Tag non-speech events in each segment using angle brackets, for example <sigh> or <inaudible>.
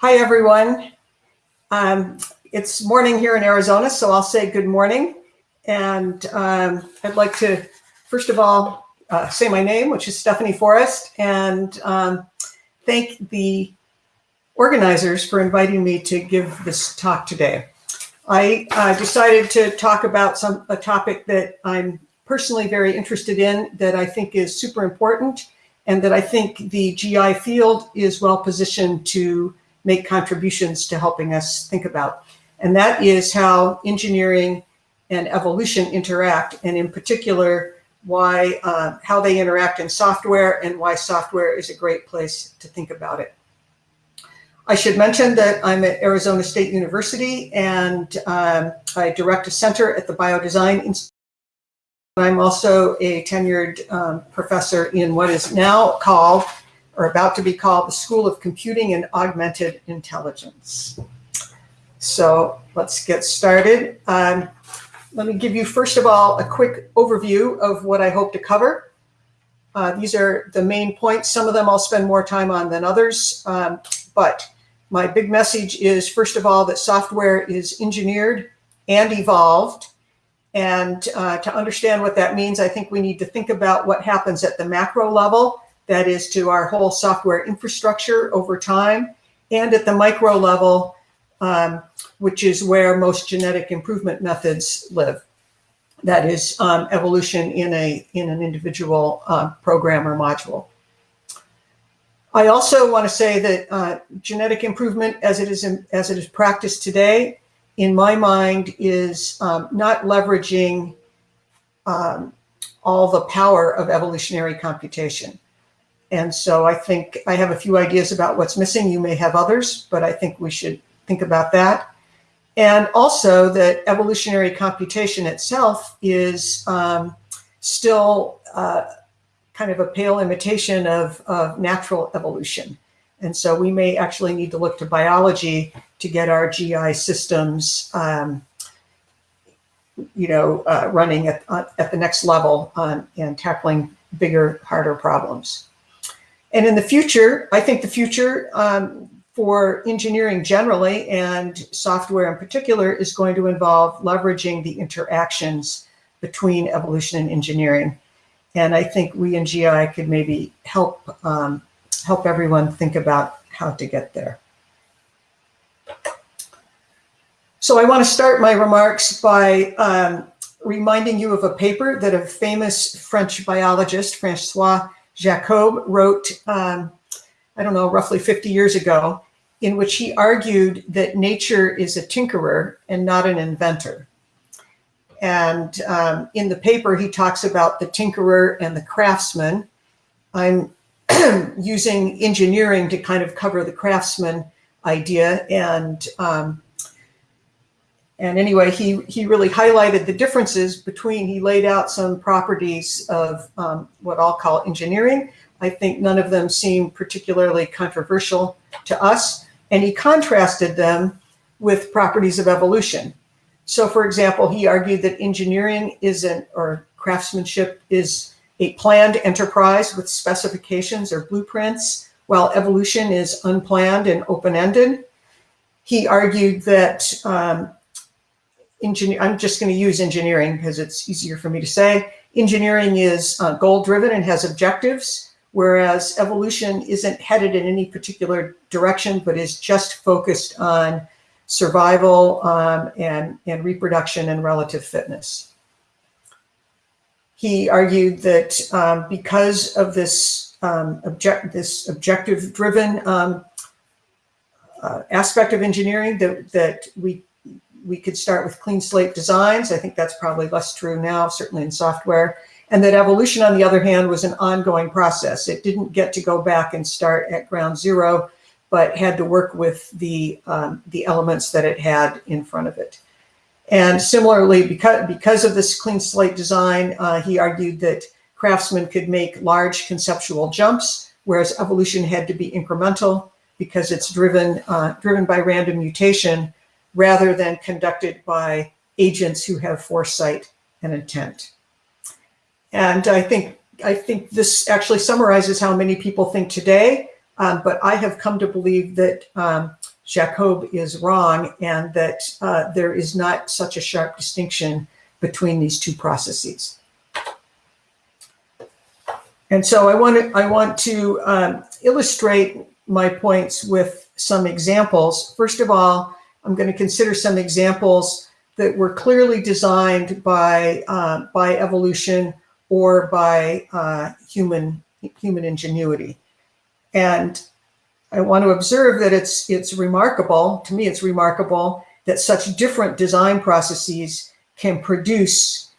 Hi, everyone. Um, it's morning here in Arizona, so I'll say good morning. And um, I'd like to, first of all, uh, say my name, which is Stephanie Forrest, and um, thank the organizers for inviting me to give this talk today. I uh, decided to talk about some a topic that I'm personally very interested in that I think is super important and that I think the GI field is well positioned to make contributions to helping us think about. And that is how engineering and evolution interact, and in particular, why uh, how they interact in software and why software is a great place to think about it. I should mention that I'm at Arizona State University and um, I direct a center at the Biodesign Institute I'm also a tenured um, professor in what is now called, or about to be called, the School of Computing and Augmented Intelligence. So let's get started. Um, let me give you, first of all, a quick overview of what I hope to cover. Uh, these are the main points. Some of them I'll spend more time on than others. Um, but my big message is, first of all, that software is engineered and evolved and uh, to understand what that means, I think we need to think about what happens at the macro level, that is to our whole software infrastructure over time, and at the micro level, um, which is where most genetic improvement methods live. That is um, evolution in a in an individual uh, program or module. I also want to say that uh, genetic improvement, as it is in, as it is practiced today, in my mind, is um, not leveraging um, all the power of evolutionary computation. And so I think I have a few ideas about what's missing. You may have others, but I think we should think about that. And also that evolutionary computation itself is um, still uh, kind of a pale imitation of, of natural evolution. And so we may actually need to look to biology to get our GI systems, um, you know, uh, running at, at the next level and tackling bigger, harder problems. And in the future, I think the future um, for engineering generally and software in particular is going to involve leveraging the interactions between evolution and engineering. And I think we in GI could maybe help um, help everyone think about how to get there. So I want to start my remarks by um, reminding you of a paper that a famous French biologist, Francois Jacob, wrote, um, I don't know, roughly 50 years ago, in which he argued that nature is a tinkerer and not an inventor. And um, in the paper, he talks about the tinkerer and the craftsman. I'm <clears throat> using engineering to kind of cover the craftsman idea. And um, and anyway, he, he really highlighted the differences between, he laid out some properties of um, what I'll call engineering. I think none of them seem particularly controversial to us. And he contrasted them with properties of evolution. So for example, he argued that engineering isn't, or craftsmanship is a planned enterprise with specifications or blueprints, while evolution is unplanned and open-ended. He argued that um, engineer, I'm just going to use engineering because it's easier for me to say. Engineering is uh, goal-driven and has objectives, whereas evolution isn't headed in any particular direction, but is just focused on survival um, and, and reproduction and relative fitness. He argued that um, because of this um, object, this objective-driven um, uh, aspect of engineering, that that we we could start with clean slate designs. I think that's probably less true now, certainly in software. And that evolution, on the other hand, was an ongoing process. It didn't get to go back and start at ground zero, but had to work with the um, the elements that it had in front of it. And similarly, because, because of this clean slate design, uh, he argued that craftsmen could make large conceptual jumps, whereas evolution had to be incremental because it's driven, uh, driven by random mutation rather than conducted by agents who have foresight and intent. And I think, I think this actually summarizes how many people think today Um, but I have come to believe that um, Jacob is wrong and that uh, there is not such a sharp distinction between these two processes. And so I want to, I want to um, illustrate my points with some examples. First of all, I'm going to consider some examples that were clearly designed by, uh, by evolution or by uh, human, human ingenuity. And I want to observe that it's, it's remarkable, to me it's remarkable, that such different design processes can produce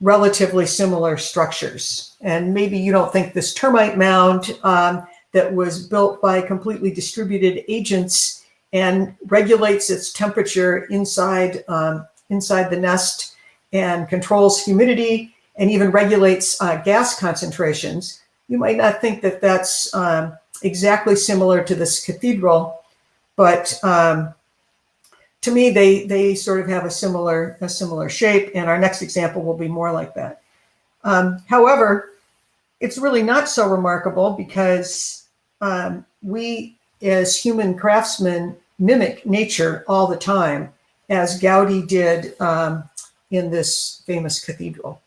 relatively similar structures. And maybe you don't think this termite mound um, that was built by completely distributed agents and regulates its temperature inside, um, inside the nest and controls humidity and even regulates uh, gas concentrations. You might not think that that's um, exactly similar to this cathedral, but um, to me, they, they sort of have a similar, a similar shape, and our next example will be more like that. Um, however, it's really not so remarkable because um, we, as human craftsmen, mimic nature all the time, as Gaudi did um, in this famous cathedral.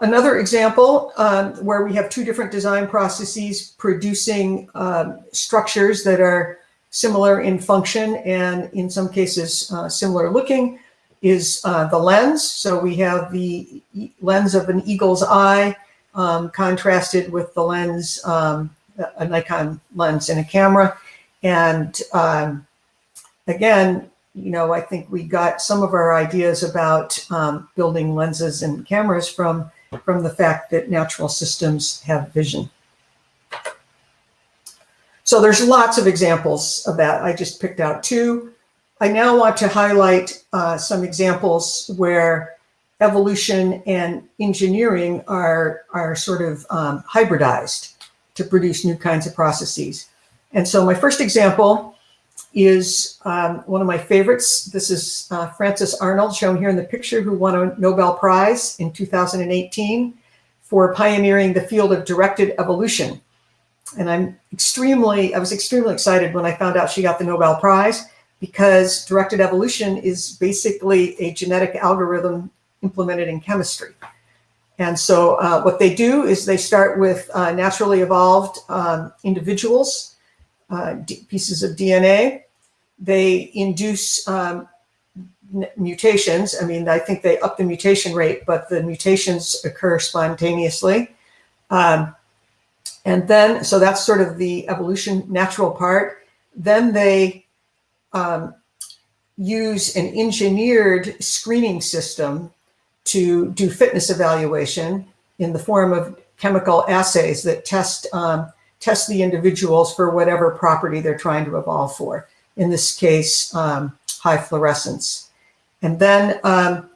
Another example um, where we have two different design processes producing um, structures that are similar in function and in some cases uh, similar looking is uh, the lens. So we have the lens of an eagle's eye um, contrasted with the lens, um, a Nikon lens in a camera. And um, again, you know, I think we got some of our ideas about um, building lenses and cameras from, from the fact that natural systems have vision. So there's lots of examples of that. I just picked out two. I now want to highlight uh, some examples where evolution and engineering are, are sort of um, hybridized to produce new kinds of processes. And so my first example is um, one of my favorites. This is uh, Frances Arnold, shown here in the picture, who won a Nobel Prize in 2018 for pioneering the field of directed evolution and I'm extremely, I was extremely excited when I found out she got the Nobel Prize because directed evolution is basically a genetic algorithm implemented in chemistry. And so uh, what they do is they start with uh, naturally evolved um, individuals, uh, pieces of DNA. They induce um, mutations. I mean, I think they up the mutation rate, but the mutations occur spontaneously. Um, and then, so that's sort of the evolution natural part. Then they um, use an engineered screening system to do fitness evaluation in the form of chemical assays that test um, test the individuals for whatever property they're trying to evolve for. In this case, um, high fluorescence. And then um,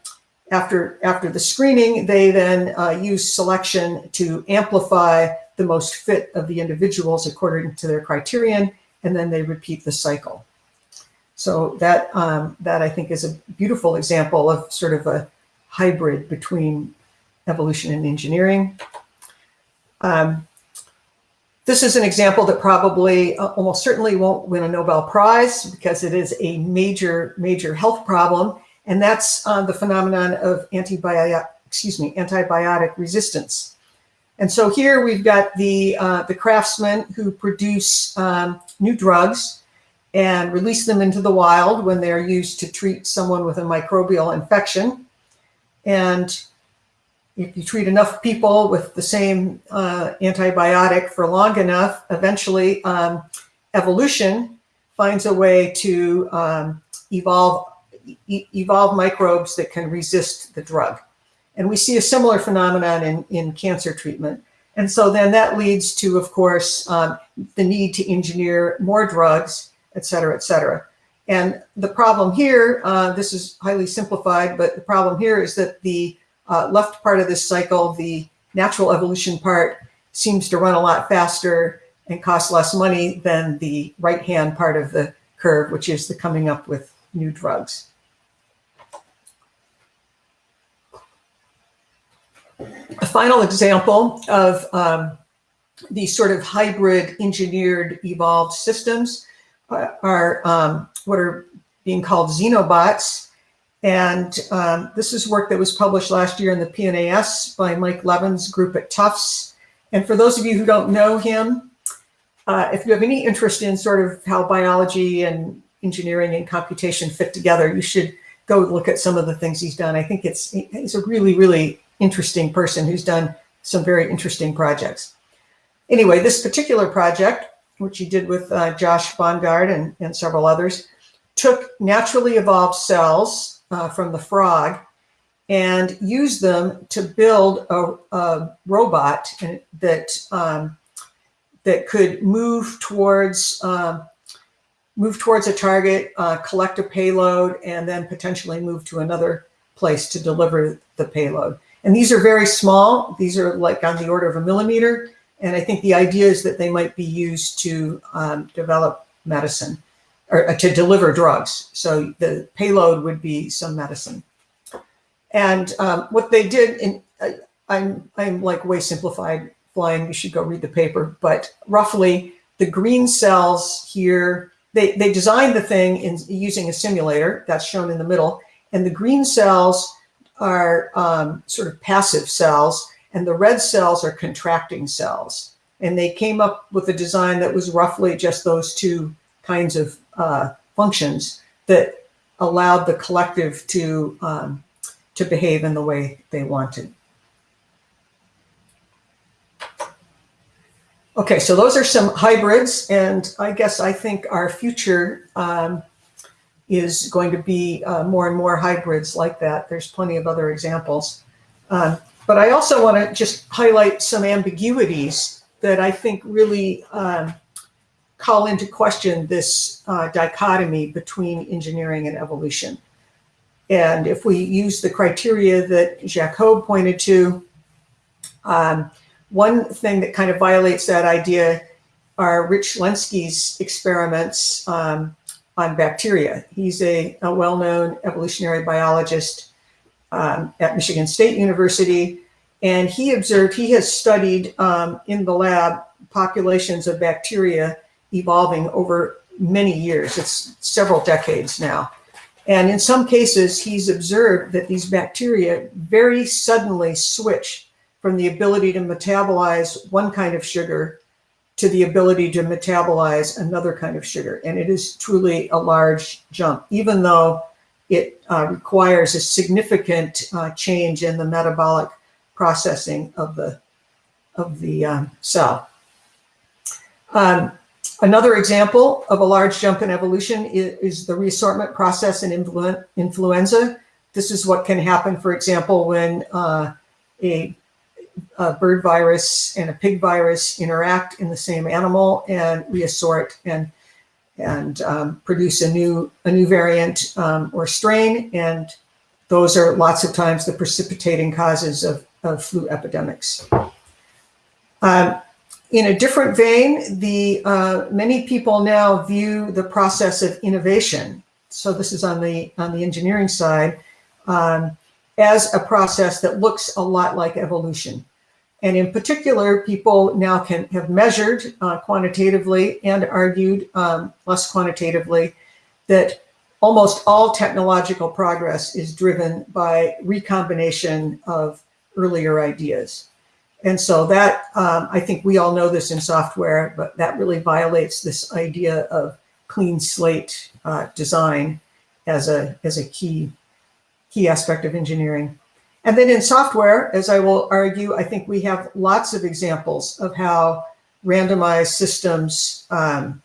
after, after the screening, they then uh, use selection to amplify the most fit of the individuals according to their criterion, and then they repeat the cycle. So that, um, that I think is a beautiful example of sort of a hybrid between evolution and engineering. Um, this is an example that probably uh, almost certainly won't win a Nobel Prize because it is a major, major health problem. And that's uh, the phenomenon of antibiotic, excuse me, antibiotic resistance. And so here we've got the, uh, the craftsmen who produce um, new drugs and release them into the wild when they're used to treat someone with a microbial infection. And if you treat enough people with the same uh, antibiotic for long enough, eventually um, evolution finds a way to um, evolve, e evolve microbes that can resist the drug. And we see a similar phenomenon in, in cancer treatment. And so then that leads to, of course, um, the need to engineer more drugs, et cetera, et cetera. And the problem here, uh, this is highly simplified, but the problem here is that the uh, left part of this cycle, the natural evolution part, seems to run a lot faster and cost less money than the right-hand part of the curve, which is the coming up with new drugs. A final example of um, these sort of hybrid engineered evolved systems are um, what are being called xenobots. And um, this is work that was published last year in the PNAS by Mike Levin's group at Tufts. And for those of you who don't know him, uh, if you have any interest in sort of how biology and engineering and computation fit together, you should go look at some of the things he's done. I think it's he's a really, really interesting person who's done some very interesting projects. Anyway, this particular project, which he did with uh, Josh Bongard and, and several others, took naturally evolved cells uh, from the frog and used them to build a, a robot that um, that could move towards um, move towards a target, uh, collect a payload, and then potentially move to another place to deliver the payload. And these are very small. These are like on the order of a millimeter. And I think the idea is that they might be used to um, develop medicine or uh, to deliver drugs. So the payload would be some medicine. And um, what they did, in, uh, I'm, I'm like way simplified flying, you should go read the paper, but roughly the green cells here, they, they designed the thing in using a simulator that's shown in the middle. And the green cells are um, sort of passive cells and the red cells are contracting cells. And they came up with a design that was roughly just those two kinds of uh, functions that allowed the collective to, um, to behave in the way they wanted. Okay, so those are some hybrids, and I guess I think our future um, is going to be uh, more and more hybrids like that. There's plenty of other examples. Um, but I also want to just highlight some ambiguities that I think really um, call into question this uh, dichotomy between engineering and evolution. And if we use the criteria that Jacob pointed to, um, one thing that kind of violates that idea are Rich Lenski's experiments um, on bacteria. He's a, a well-known evolutionary biologist um, at Michigan State University. And he observed, he has studied um, in the lab populations of bacteria evolving over many years. It's several decades now. And in some cases, he's observed that these bacteria very suddenly switch from the ability to metabolize one kind of sugar to the ability to metabolize another kind of sugar. And it is truly a large jump, even though it uh, requires a significant uh, change in the metabolic processing of the, of the um, cell. Um, another example of a large jump in evolution is, is the reassortment process in influ influenza. This is what can happen, for example, when uh, a, a, bird virus and a pig virus interact in the same animal and reassort and and um, produce a new a new variant um, or strain. And those are lots of times the precipitating causes of, of flu epidemics. Um, in a different vein, the uh, many people now view the process of innovation. So this is on the on the engineering side um, as a process that looks a lot like evolution. And in particular, people now can have measured uh, quantitatively and argued um, less quantitatively that almost all technological progress is driven by recombination of earlier ideas. And so that, um, I think we all know this in software, but that really violates this idea of clean slate uh, design as a, as a key, key aspect of engineering. And then in software, as I will argue, I think we have lots of examples of how randomized systems, um,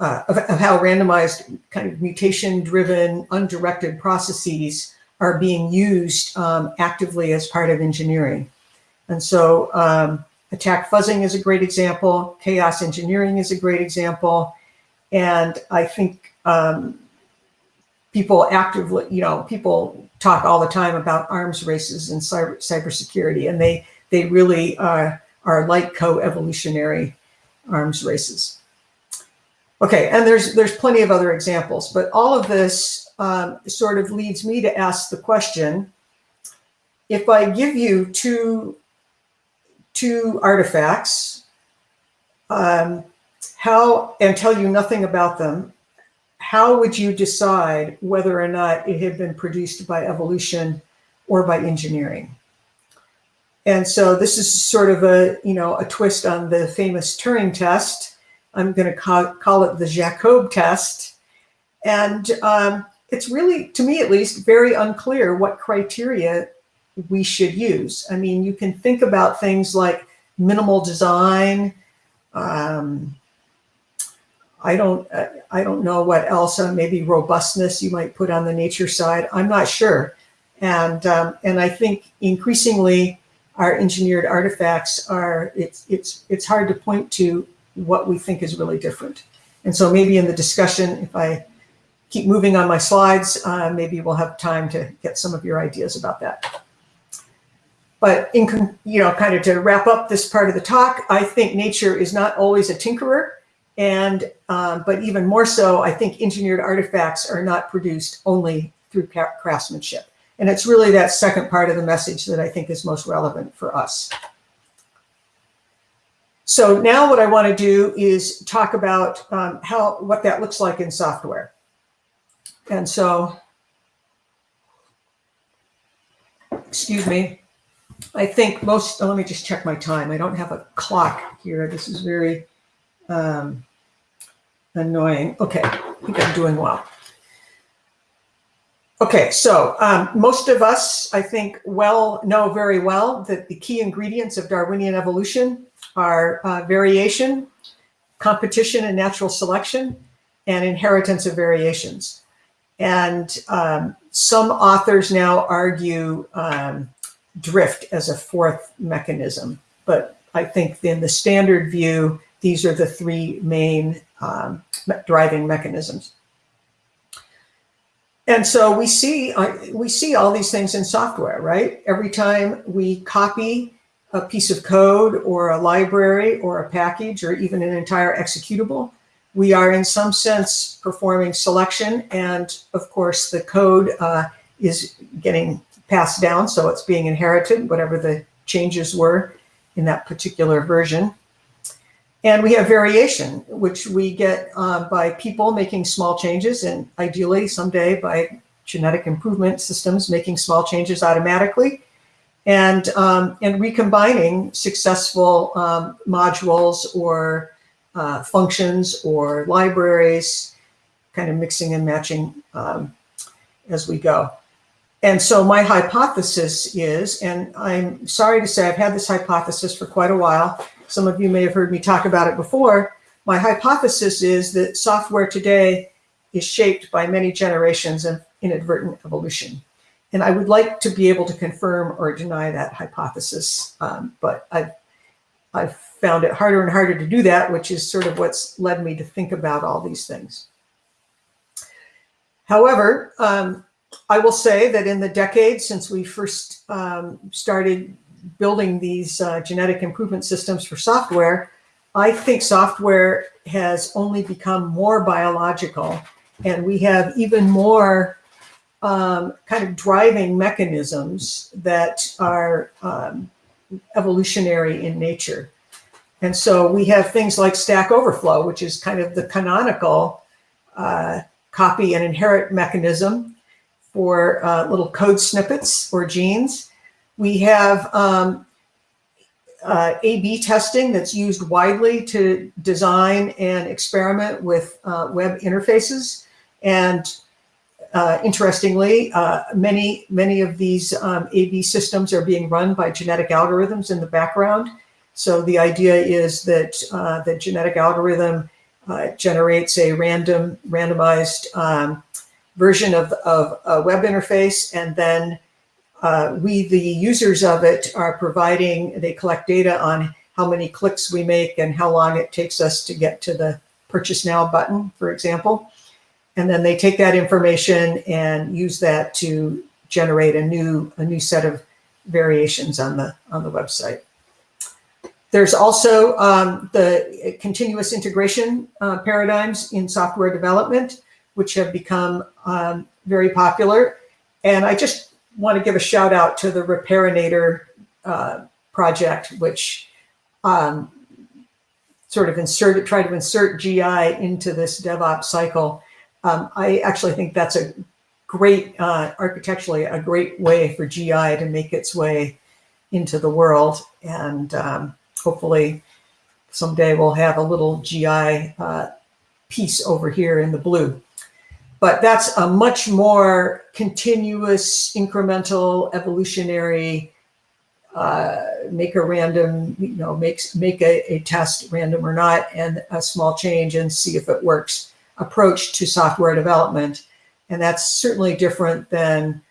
uh, of, of, how randomized kind of mutation-driven, undirected processes are being used um, actively as part of engineering. And so um, attack fuzzing is a great example. Chaos engineering is a great example. And I think um, people actively, you know, people talk all the time about arms races and cyber cybersecurity, and they they really are are like co-evolutionary arms races. Okay, and there's there's plenty of other examples, but all of this um, sort of leads me to ask the question: If I give you two two artifacts, um, how and tell you nothing about them, how would you decide whether or not it had been produced by evolution or by engineering? And so this is sort of a, you know, a twist on the famous Turing test. I'm going to call, call it the Jacob test. And um, it's really, to me at least, very unclear what criteria we should use. I mean, you can think about things like minimal design. Um, I don't, uh, I don't know what else. Uh, maybe robustness you might put on the nature side. I'm not sure. And um, and I think increasingly our engineered artifacts are it's it's it's hard to point to what we think is really different. And so maybe in the discussion, if I keep moving on my slides, uh, maybe we'll have time to get some of your ideas about that. But in, you know, kind of to wrap up this part of the talk, I think nature is not always a tinkerer. And, um, but even more so, I think engineered artifacts are not produced only through craftsmanship. And it's really that second part of the message that I think is most relevant for us. So now what I want to do is talk about um, how what that looks like in software. And so, excuse me, I think most, oh, let me just check my time. I don't have a clock here. This is very um, annoying. Okay, I think I'm doing well. Okay, so um, most of us, I think, well know very well that the key ingredients of Darwinian evolution are uh, variation, competition and natural selection, and inheritance of variations. And um, some authors now argue um, drift as a fourth mechanism. But I think in the standard view, these are the three main um, driving mechanisms. And so we see uh, we see all these things in software, right? Every time we copy a piece of code or a library or a package or even an entire executable, we are in some sense performing selection. And of course, the code uh, is getting passed down. So it's being inherited, whatever the changes were in that particular version. And we have variation, which we get uh, by people making small changes and ideally someday by genetic improvement systems making small changes automatically and, um, and recombining successful um, modules or uh, functions or libraries, kind of mixing and matching um, as we go. And so my hypothesis is, and I'm sorry to say I've had this hypothesis for quite a while. Some of you may have heard me talk about it before. My hypothesis is that software today is shaped by many generations of inadvertent evolution. And I would like to be able to confirm or deny that hypothesis, um, but I've, I've found it harder and harder to do that, which is sort of what's led me to think about all these things. However, um, I will say that in the decades since we first um, started building these uh, genetic improvement systems for software, I think software has only become more biological and we have even more um, kind of driving mechanisms that are um, evolutionary in nature. And so we have things like Stack Overflow, which is kind of the canonical uh, copy and inherit mechanism for uh, little code snippets or genes. We have um, uh, A-B testing that's used widely to design and experiment with uh, web interfaces. And uh, interestingly, uh, many, many of these um, A-B systems are being run by genetic algorithms in the background. So the idea is that uh, the genetic algorithm uh, generates a random, randomized um, version of, of a web interface, and then uh, we, the users of it, are providing, they collect data on how many clicks we make and how long it takes us to get to the purchase now button, for example. And then they take that information and use that to generate a new, a new set of variations on the, on the website. There's also um, the continuous integration uh, paradigms in software development, which have become um, very popular. And I just want to give a shout out to the Repairinator uh, project, which um, sort of insert it, try to insert GI into this DevOps cycle. Um, I actually think that's a great, uh, architecturally, a great way for GI to make its way into the world. And um, hopefully someday we'll have a little GI uh, piece over here in the blue. But that's a much more continuous, incremental, evolutionary, uh, make a random, you know, makes make a, a test random or not, and a small change and see if it works approach to software development. And that's certainly different than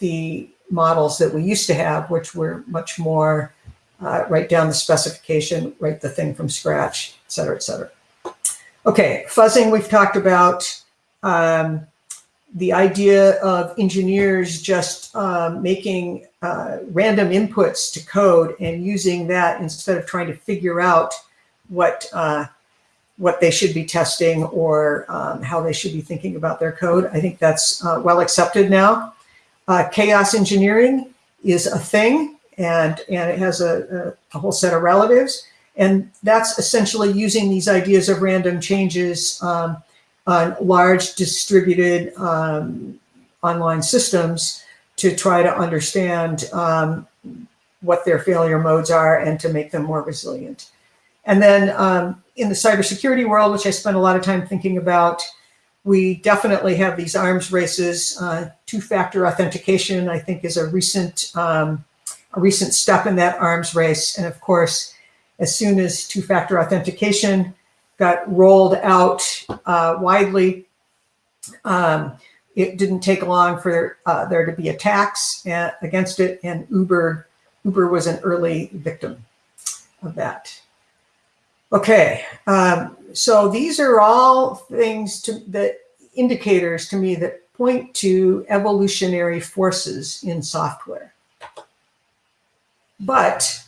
the models that we used to have, which were much more uh, write down the specification, write the thing from scratch, et cetera, et cetera. Okay, fuzzing we've talked about. Um, the idea of engineers just um, making uh, random inputs to code and using that instead of trying to figure out what uh, what they should be testing or um, how they should be thinking about their code. I think that's uh, well accepted now. Uh, chaos engineering is a thing and, and it has a, a, a, whole set of relatives. And that's essentially using these ideas of random changes um, on large distributed um, online systems to try to understand um, what their failure modes are and to make them more resilient. And then um, in the cybersecurity world, which I spent a lot of time thinking about, we definitely have these arms races. Uh, Two-factor authentication, I think, is a recent um, a recent step in that arms race. And of course, as soon as two-factor authentication got rolled out uh, widely, um, it didn't take long for uh, there to be attacks uh, against it, and Uber Uber was an early victim of that. Okay, um, so these are all things to, that indicators to me that point to evolutionary forces in software. But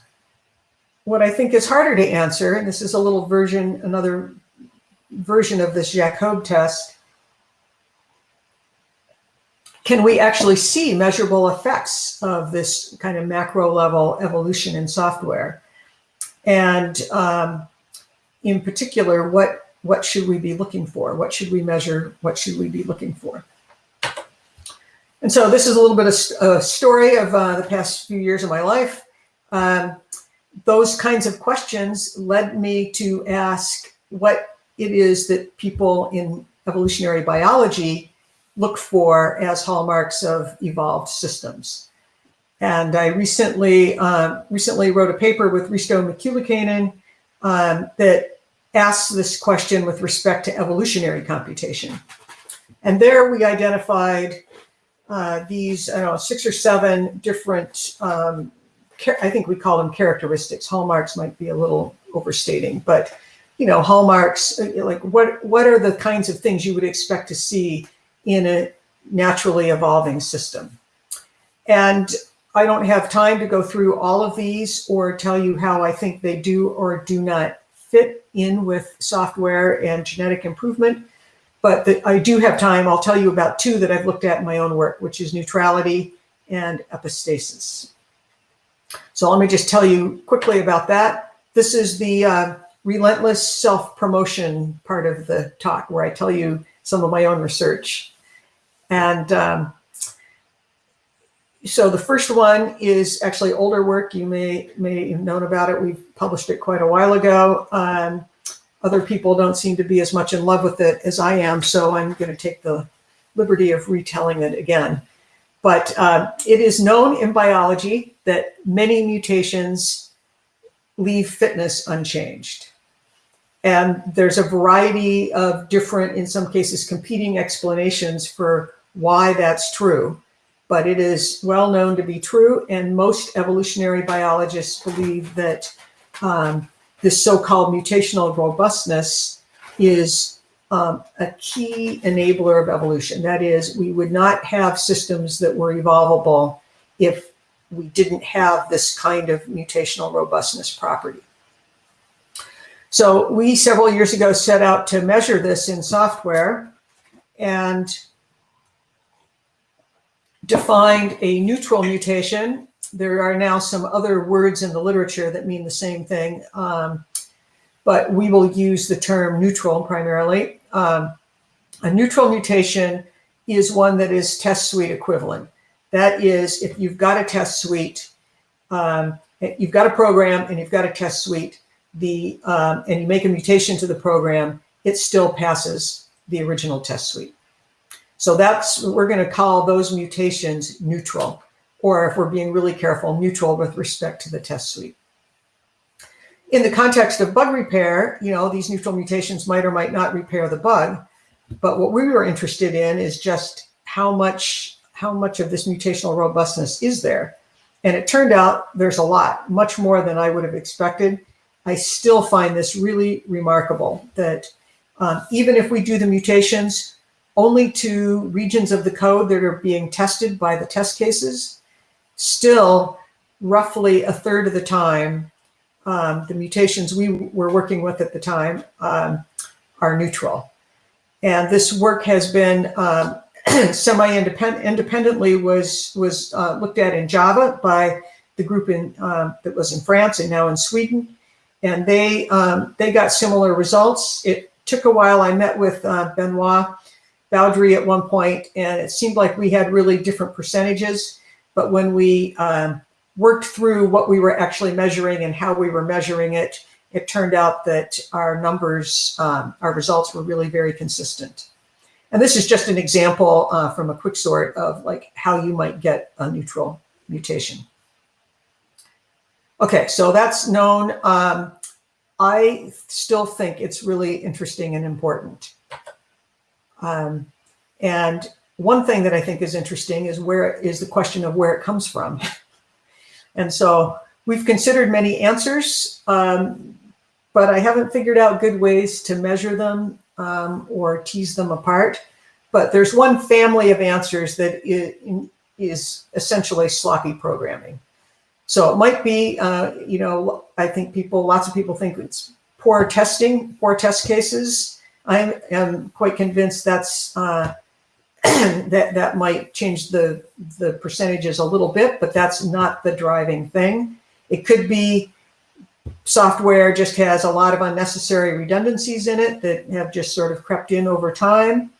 what I think is harder to answer, and this is a little version, another version of this Jacob test, can we actually see measurable effects of this kind of macro level evolution in software? And um, in particular, what what should we be looking for? What should we measure? What should we be looking for? And so this is a little bit of a story of uh, the past few years of my life. Um, those kinds of questions led me to ask what it is that people in evolutionary biology look for as hallmarks of evolved systems. And I recently uh, recently wrote a paper with Risto Miikkulainen um, that asks this question with respect to evolutionary computation. And there we identified uh, these, I don't know, six or seven different, um, I think we call them characteristics. Hallmarks might be a little overstating, but you know, hallmarks, uh, like what, what are the kinds of things you would expect to see in a naturally evolving system? And I don't have time to go through all of these or tell you how I think they do or do not fit in with software and genetic improvement. But the, I do have time. I'll tell you about two that I've looked at in my own work, which is neutrality and epistasis. So let me just tell you quickly about that. This is the uh, relentless self-promotion part of the talk where I tell you some of my own research. And um, so the first one is actually older work. You may may have known about it. We've published it quite a while ago. Um, other people don't seem to be as much in love with it as I am, so I'm going to take the liberty of retelling it again. But uh, it is known in biology that many mutations leave fitness unchanged. And there's a variety of different, in some cases, competing explanations for why that's true but it is well known to be true. And most evolutionary biologists believe that um, this so-called mutational robustness is um, a key enabler of evolution. That is, we would not have systems that were evolvable if we didn't have this kind of mutational robustness property. So we several years ago set out to measure this in software and defined a neutral mutation there are now some other words in the literature that mean the same thing, um, but we will use the term neutral primarily. Um, a neutral mutation is one that is test suite equivalent. That is, if you've got a test suite, um, you've got a program and you've got a test suite, the um, and you make a mutation to the program, it still passes the original test suite. So that's, we're going to call those mutations neutral, or if we're being really careful, neutral with respect to the test suite. In the context of bug repair, you know, these neutral mutations might or might not repair the bug, but what we were interested in is just how much, how much of this mutational robustness is there. And it turned out there's a lot, much more than I would have expected. I still find this really remarkable that um, even if we do the mutations only to regions of the code that are being tested by the test cases, still roughly a third of the time, um, the mutations we were working with at the time um, are neutral. And this work has been um, <clears throat> semi-independently was was uh, looked at in Java by the group in um, that was in France and now in Sweden, and they um, they got similar results. It took a while. I met with uh, Benoit Baudry at one point, and it seemed like we had really different percentages. But when we um, worked through what we were actually measuring and how we were measuring it, it turned out that our numbers, um, our results were really very consistent. And this is just an example uh, from a quick sort of like how you might get a neutral mutation. Okay, so that's known. Um, I still think it's really interesting and important. Um, and one thing that I think is interesting is where is the question of where it comes from. <laughs> and so we've considered many answers, um, but I haven't figured out good ways to measure them um, or tease them apart. But there's one family of answers that is essentially sloppy programming. So it might be, uh, you know, I think people, lots of people think it's poor testing, poor test cases. I am quite convinced that's uh, <coughs> that that might change the the percentages a little bit, but that's not the driving thing. It could be software just has a lot of unnecessary redundancies in it that have just sort of crept in over time.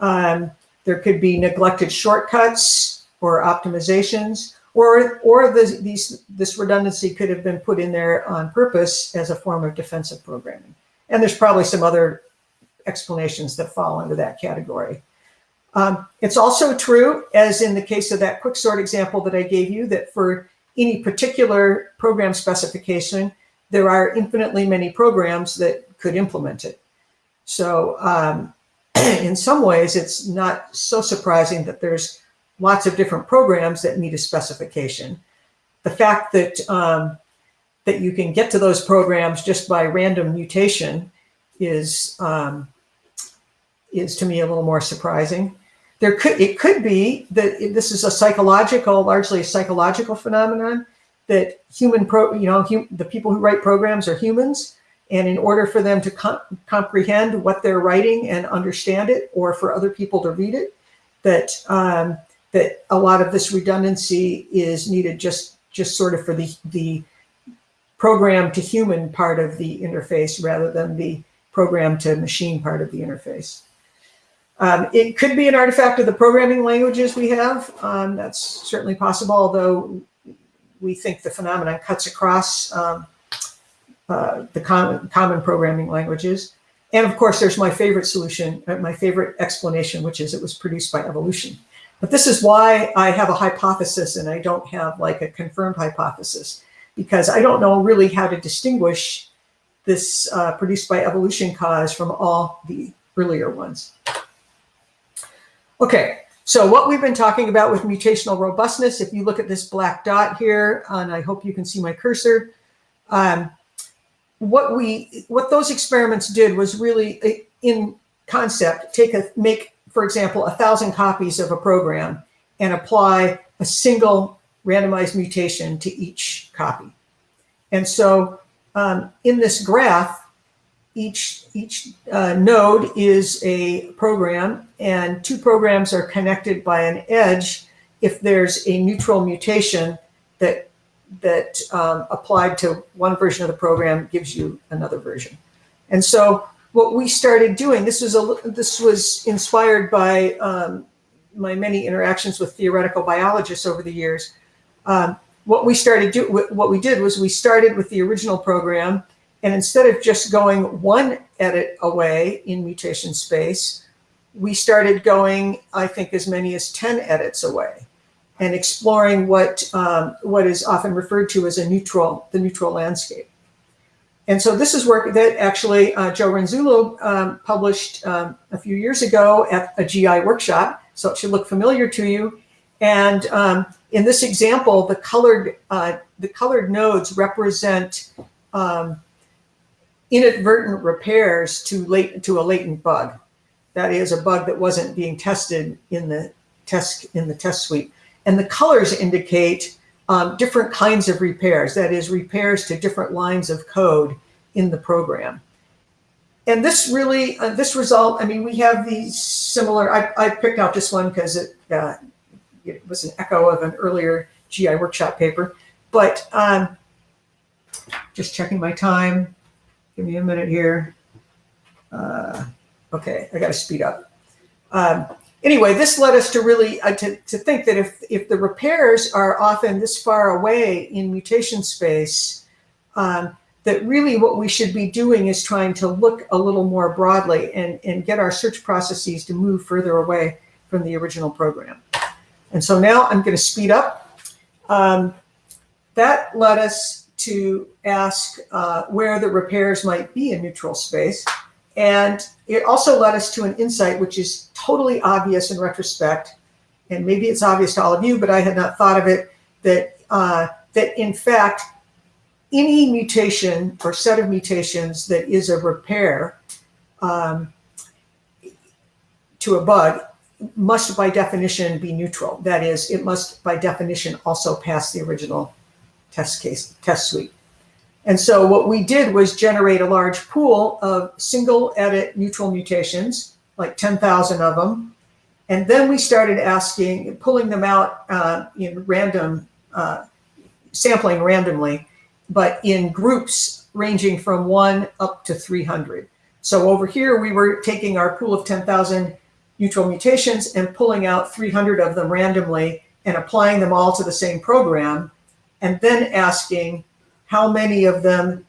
Um, there could be neglected shortcuts or optimizations, or, or this, these, this redundancy could have been put in there on purpose as a form of defensive programming. And there's probably some other explanations that fall into that category. Um, it's also true, as in the case of that quicksort example that I gave you, that for any particular program specification, there are infinitely many programs that could implement it. So um, <clears throat> in some ways, it's not so surprising that there's lots of different programs that meet a specification. The fact that um, that you can get to those programs just by random mutation is um, is to me a little more surprising. There could it could be that this is a psychological, largely a psychological phenomenon that human pro, you know, hum, the people who write programs are humans, and in order for them to com comprehend what they're writing and understand it, or for other people to read it, that um, that a lot of this redundancy is needed just just sort of for the the program to human part of the interface rather than the program to machine part of the interface. Um, it could be an artifact of the programming languages we have. Um, that's certainly possible, although we think the phenomenon cuts across um, uh, the common, common programming languages. And of course, there's my favorite solution, uh, my favorite explanation, which is it was produced by evolution. But this is why I have a hypothesis and I don't have like a confirmed hypothesis, because I don't know really how to distinguish this uh, produced by evolution cause from all the earlier ones. Okay, so what we've been talking about with mutational robustness, if you look at this black dot here, and I hope you can see my cursor, um, what we what those experiments did was really in concept take a make for example, a thousand copies of a program and apply a single randomized mutation to each copy. And so um, in this graph, each, each uh, node is a program and two programs are connected by an edge if there's a neutral mutation that that um, applied to one version of the program gives you another version. And so what we started doing, this was a this was inspired by um, my many interactions with theoretical biologists over the years. Um, what we started do what we did was we started with the original program, and instead of just going one edit away in mutation space, we started going, I think, as many as 10 edits away and exploring what um, what is often referred to as a neutral, the neutral landscape. And so this is work that actually uh, Joe Renzullo um, published um, a few years ago at a GI workshop. So it should look familiar to you. And um, in this example, the colored uh, the colored nodes represent um, inadvertent repairs to late to a latent bug. That is a bug that wasn't being tested in the test in the test suite. And the colors indicate um, different kinds of repairs, that is repairs to different lines of code in the program. And this really, uh, this result, I mean, we have these similar, I, I picked out this one because it, uh, it was an echo of an earlier GI workshop paper, but um, just checking my time. Give me a minute here. Uh, okay, I got to speed up. Um, anyway, this led us to really uh, to, to think that if if the repairs are often this far away in mutation space, um, that really what we should be doing is trying to look a little more broadly and, and get our search processes to move further away from the original program. And so now I'm going to speed up. Um, that led us to ask uh, where the repairs might be in neutral space. And it also led us to an insight which is totally obvious in retrospect, and maybe it's obvious to all of you, but I had not thought of it, that, uh, that in fact, any mutation or set of mutations that is a repair um, to a bug must by definition be neutral. That is, it must by definition also pass the original test case, test suite. And so what we did was generate a large pool of single edit neutral mutations, like 10,000 of them. And then we started asking, pulling them out uh, in random, uh, sampling randomly, but in groups ranging from one up to 300. So over here, we were taking our pool of 10,000 neutral mutations and pulling out 300 of them randomly and applying them all to the same program, and then asking how many of them,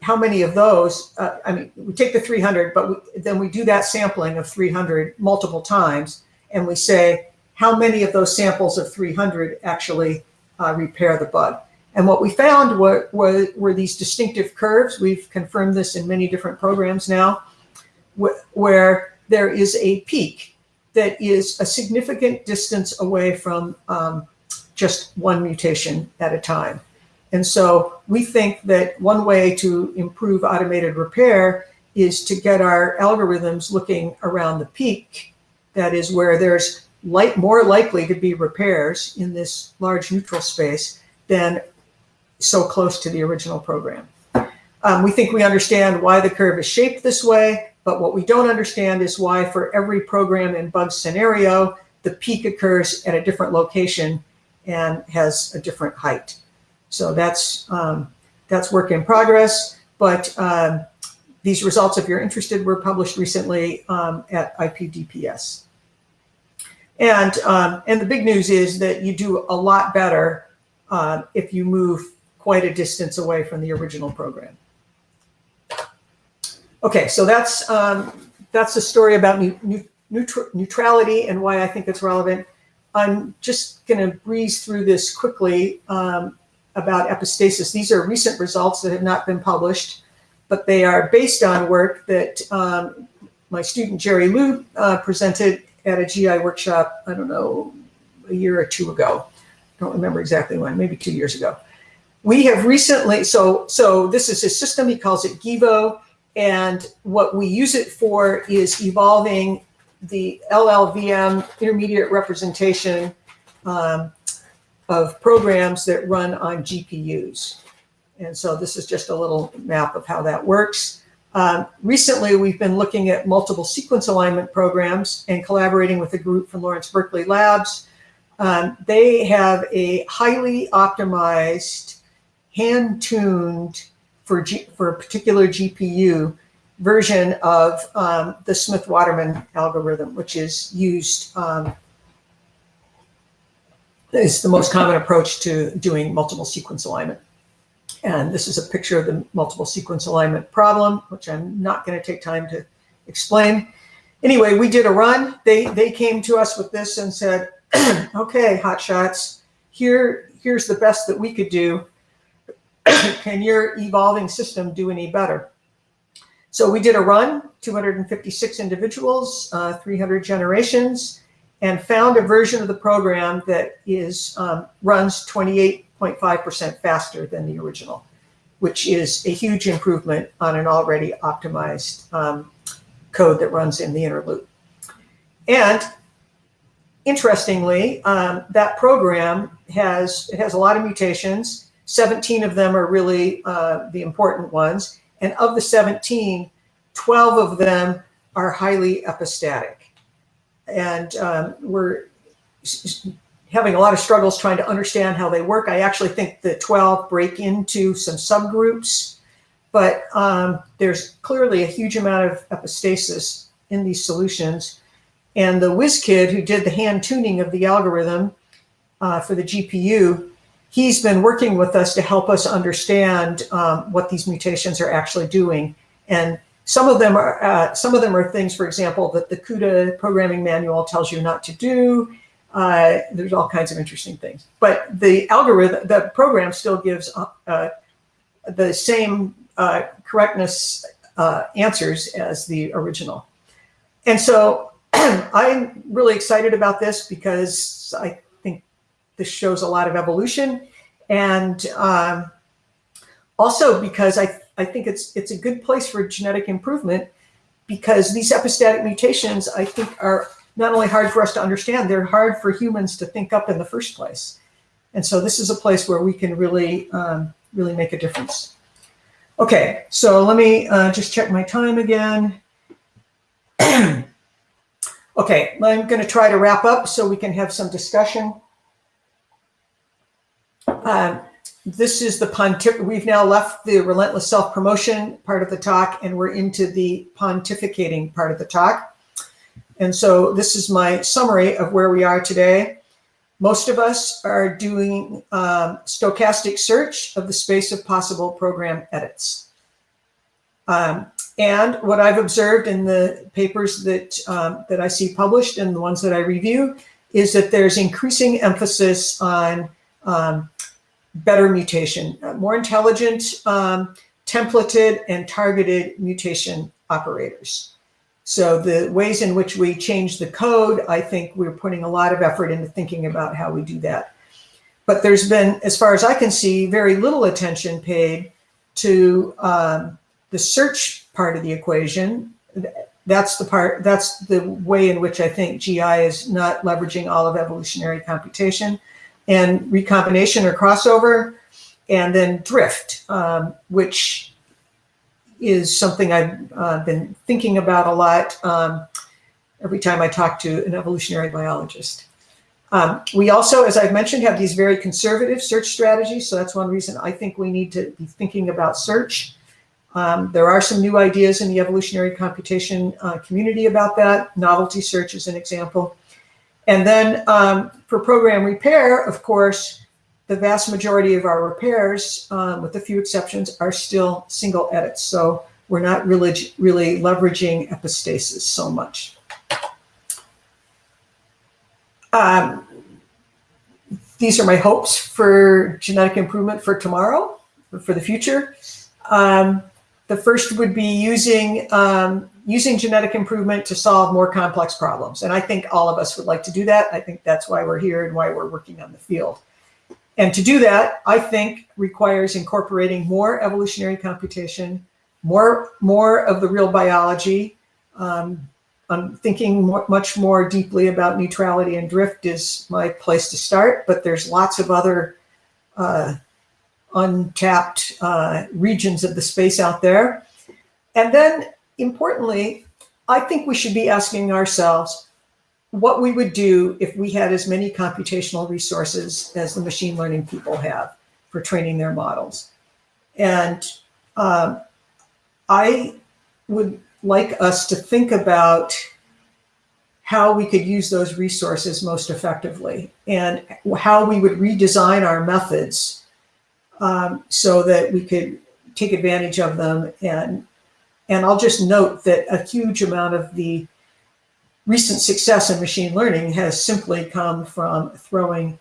how many of those, uh, I mean, we take the 300, but we, then we do that sampling of 300 multiple times, and we say, how many of those samples of 300 actually uh, repair the bug? And what we found were, were, were, these distinctive curves. We've confirmed this in many different programs now, wh where there is a peak that is a significant distance away from um, just one mutation at a time. And so we think that one way to improve automated repair is to get our algorithms looking around the peak. That is where there's light, more likely to be repairs in this large neutral space than so close to the original program. Um, we think we understand why the curve is shaped this way, but what we don't understand is why for every program and bug scenario, the peak occurs at a different location and has a different height. So that's, um, that's work in progress, but um, these results, if you're interested, were published recently um, at IPDPS. And, um, and the big news is that you do a lot better uh, if you move quite a distance away from the original program. Okay, so that's, um, that's the story about neutrality and why I think it's relevant. I'm just going to breeze through this quickly. Um, about epistasis. These are recent results that have not been published, but they are based on work that um, my student Jerry Liu uh, presented at a GI workshop, I don't know, a year or two ago. I don't remember exactly when, maybe two years ago. We have recently, so, so this is his system, he calls it GEVO, and what we use it for is evolving the LLVM intermediate representation um, of programs that run on GPUs. And so this is just a little map of how that works. Um, recently, we've been looking at multiple sequence alignment programs and collaborating with a group from Lawrence Berkeley Labs Um, they have a highly optimized, hand-tuned for, for a particular GPU version of um, the Smith-Waterman algorithm, which is used um, is the most common approach to doing multiple sequence alignment. And this is a picture of the multiple sequence alignment problem, which I'm not going to take time to explain. Anyway, we did a run. They they came to us with this and said, <clears throat> "Okay, hotshots, here here's the best that we could do. <clears throat> Can your evolving system do any better?" So we did a run, 256 individuals, uh, 300 generations, and found a version of the program that is um, runs 28.5% faster than the original, which is a huge improvement on an already optimized um, code that runs in the inner loop. And interestingly, um, that program has it has a lot of mutations. 17 of them are really uh, the important ones. And of the 17, 12 of them are highly epistatic and um, we're having a lot of struggles trying to understand how they work. I actually think the 12 break into some subgroups, but um, there's clearly a huge amount of epistasis in these solutions. And the whiz kid who did the hand tuning of the algorithm uh, for the GPU, he's been working with us to help us understand um, what these mutations are actually doing. And some of them are uh, some of them are things, for example, that the CUDA programming manual tells you not to do. Uh, there's all kinds of interesting things, but the algorithm, the program still gives uh, uh the same uh, correctness uh, answers as the original. And so <clears throat> I'm really excited about this because I think this shows a lot of evolution and um, also because I I think it's it's a good place for genetic improvement because these epistatic mutations, I think, are not only hard for us to understand, they're hard for humans to think up in the first place. And so this is a place where we can really, um, really make a difference. Okay, so let me uh, just check my time again. <clears throat> okay, I'm going to try to wrap up so we can have some discussion. Um, this is the pontif we've now left the relentless self-promotion part of the talk and we're into the pontificating part of the talk. And so this is my summary of where we are today. Most of us are doing um, stochastic search of the space of possible program edits. Um, and what I've observed in the papers that, um, that I see published and the ones that I review is that there's increasing emphasis on um, better mutation, more intelligent, um, templated and targeted mutation operators. So the ways in which we change the code, I think we're putting a lot of effort into thinking about how we do that. But there's been, as far as I can see, very little attention paid to um, the search part of the equation. That's the part, that's the way in which I think GI is not leveraging all of evolutionary computation and recombination or crossover, and then drift, um, which is something I've uh, been thinking about a lot um, every time I talk to an evolutionary biologist. Um, we also, as I've mentioned, have these very conservative search strategies. So that's one reason I think we need to be thinking about search. Um, there are some new ideas in the evolutionary computation uh, community about that. Novelty search is an example. And then um, for program repair, of course, the vast majority of our repairs, um, with a few exceptions, are still single edits. So we're not really, really leveraging epistasis so much. Um, these are my hopes for genetic improvement for tomorrow, for the future. Um, the first would be using um, using genetic improvement to solve more complex problems. And I think all of us would like to do that. I think that's why we're here and why we're working on the field. And to do that, I think requires incorporating more evolutionary computation, more, more of the real biology. Um, I'm thinking more, much more deeply about neutrality and drift is my place to start, but there's lots of other uh, untapped uh, regions of the space out there. And then importantly, I think we should be asking ourselves, what we would do if we had as many computational resources as the machine learning people have for training their models. And um, I would like us to think about how we could use those resources most effectively and how we would redesign our methods um, so that we could take advantage of them. And, and I'll just note that a huge amount of the recent success in machine learning has simply come from throwing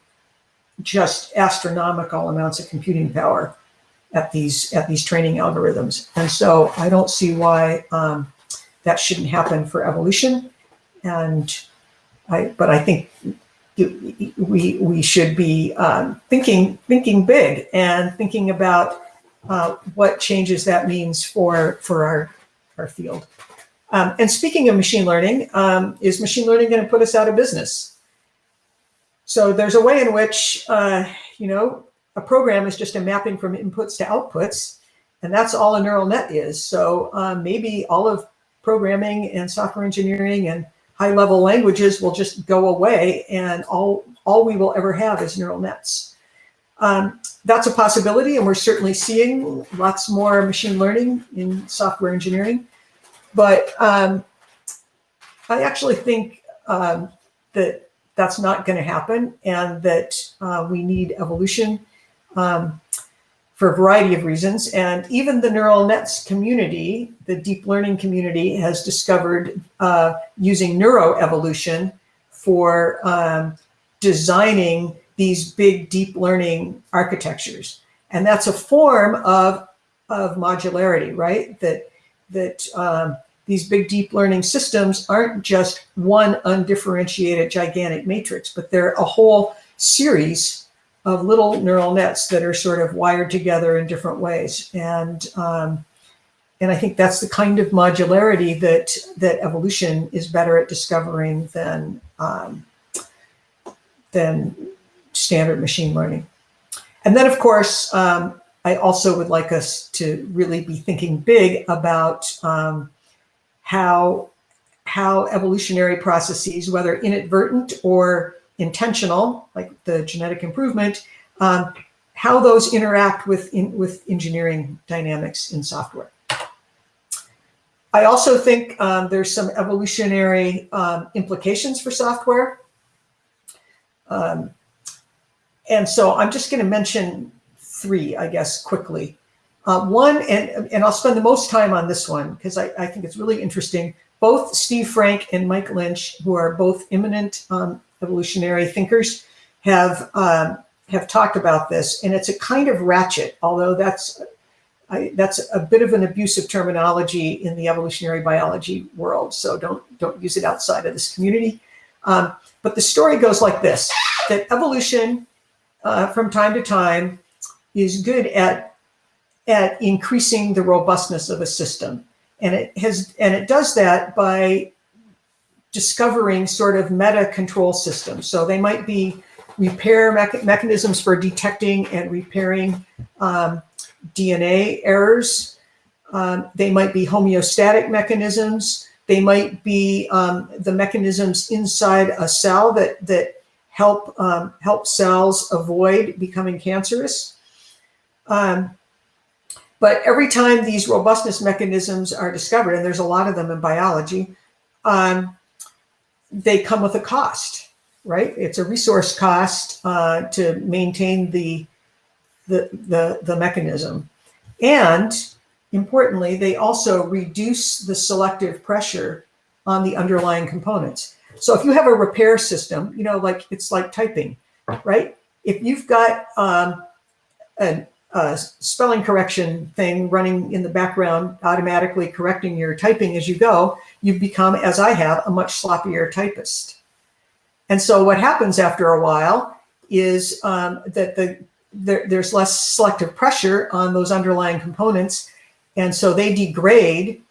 just astronomical amounts of computing power at these at these training algorithms. And so I don't see why um, that shouldn't happen for evolution. And I, but I think we we should be um, thinking thinking big and thinking about uh, what changes that means for for our our field. Um, and speaking of machine learning, um, is machine learning going to put us out of business? So there's a way in which, uh, you know, a program is just a mapping from inputs to outputs, and that's all a neural net is. So um, maybe all of programming and software engineering and high level languages will just go away and all, all we will ever have is neural nets. Um, that's a possibility, and we're certainly seeing lots more machine learning in software engineering. But um, I actually think um, that that's not going to happen and that uh, we need evolution um, for a variety of reasons. And even the neural nets community, the deep learning community has discovered uh, using neuroevolution for um, designing these big deep learning architectures. And that's a form of, of modularity, right? That, that um, these big deep learning systems aren't just one undifferentiated gigantic matrix, but they're a whole series of little neural nets that are sort of wired together in different ways. And, um, and I think that's the kind of modularity that, that evolution is better at discovering than, um, than standard machine learning. And then, of course, um, I also would like us to really be thinking big about um, how, how evolutionary processes, whether inadvertent or intentional, like the genetic improvement, um, how those interact with, in, with engineering dynamics in software. I also think um, there's some evolutionary um, implications for software. Um, and so I'm just going to mention three, I guess, quickly. Uh, one, and, and I'll spend the most time on this one because I, I think it's really interesting. Both Steve Frank and Mike Lynch, who are both eminent um, evolutionary thinkers, have um, have talked about this, and it's a kind of ratchet, although that's I, that's a bit of an abusive terminology in the evolutionary biology world. So don't don't use it outside of this community. Um, but the story goes like this: that evolution, uh, from time to time, is good at at increasing the robustness of a system. And it has, and it does that by discovering sort of meta control systems. So they might be repair mecha mechanisms for detecting and repairing um, DNA errors. Um, they might be homeostatic mechanisms. They might be um, the mechanisms inside a cell that, that help, um, help cells avoid becoming cancerous. Um, but every time these robustness mechanisms are discovered, and there's a lot of them in biology, um, they come with a cost, right? It's a resource cost uh, to maintain the, the, the, the mechanism. And importantly, they also reduce the selective pressure on the underlying components. So if you have a repair system, you know, like it's like typing, right? If you've got um, an uh, spelling correction thing running in the background, automatically correcting your typing as you go, you become, as I have, a much sloppier typist. And so what happens after a while is um, that the there, there's less selective pressure on those underlying components. And so they degrade.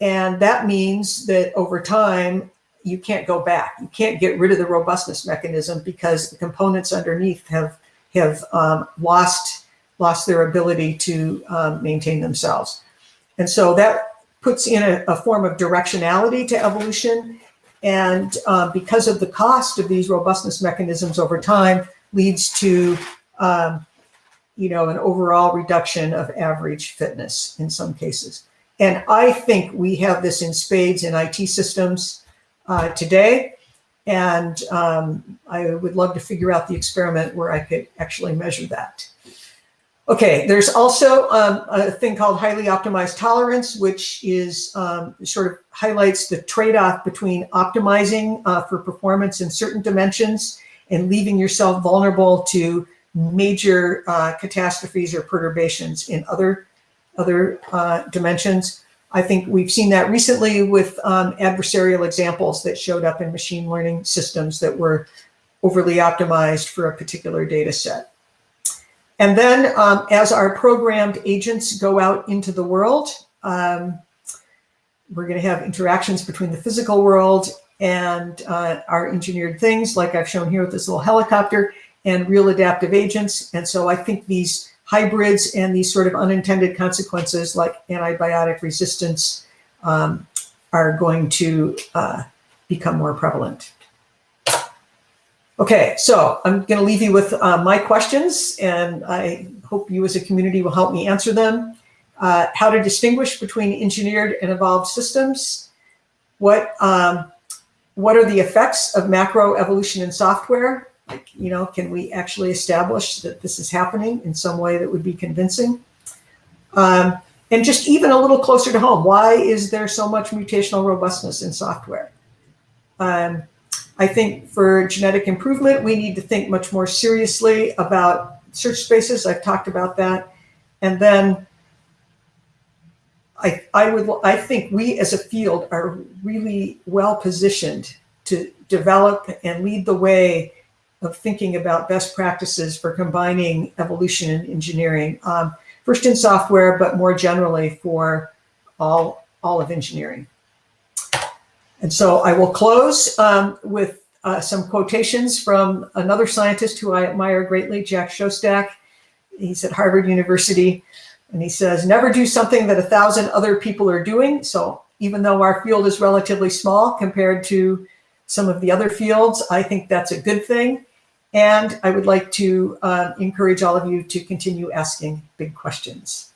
And that means that over time, you can't go back. You can't get rid of the robustness mechanism because the components underneath have, have um, lost lost their ability to um, maintain themselves. And so that puts in a, a, form of directionality to evolution. And uh, because of the cost of these robustness mechanisms over time leads to, um, you know, an overall reduction of average fitness in some cases. And I think we have this in spades in IT systems uh, today. And um, I would love to figure out the experiment where I could actually measure that. Okay, there's also um, a thing called highly optimized tolerance, which is um, sort of highlights the trade-off between optimizing uh, for performance in certain dimensions and leaving yourself vulnerable to major uh, catastrophes or perturbations in other, other uh, dimensions. I think we've seen that recently with um, adversarial examples that showed up in machine learning systems that were overly optimized for a particular data set. And then um, as our programmed agents go out into the world, um, we're going to have interactions between the physical world and uh, our engineered things, like I've shown here with this little helicopter, and real adaptive agents. And so I think these hybrids and these sort of unintended consequences like antibiotic resistance um, are going to uh, become more prevalent. Okay, so I'm going to leave you with uh, my questions, and I hope you as a community will help me answer them. Uh, how to distinguish between engineered and evolved systems? What um, what are the effects of macro evolution in software? Like, you know, can we actually establish that this is happening in some way that would be convincing? Um, and just even a little closer to home, why is there so much mutational robustness in software? Um, I think for genetic improvement, we need to think much more seriously about search spaces. I've talked about that. And then I, I would, I think we as a field are really well positioned to develop and lead the way of thinking about best practices for combining evolution and engineering, um, first in software, but more generally for all, all of engineering. And so I will close um, with uh, some quotations from another scientist who I admire greatly, Jack Szostak. He's at Harvard University, and he says, never do something that a thousand other people are doing. So even though our field is relatively small compared to some of the other fields, I think that's a good thing. And I would like to uh, encourage all of you to continue asking big questions.